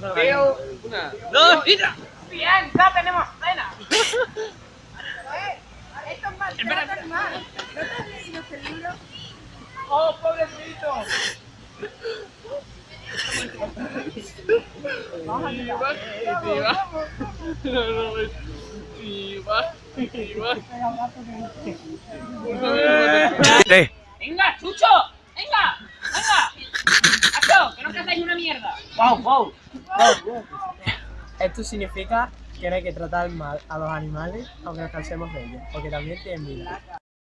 Veo una. ¡Dos y tres! Bien, ya tenemos cena. Esto es maltrato animal. ¿No te has leído este libro? ¡Oh, pobrecito! Iba, iba. No, no. Iba, iba. ¡Venga, Chucho! ¡Venga! ¡Venga! ¡Acho! ¡Que no cazáis una ¡Wow, wow! Esto significa que no hay que tratar mal a los animales aunque nos cansemos de ellos, porque también tienen vida.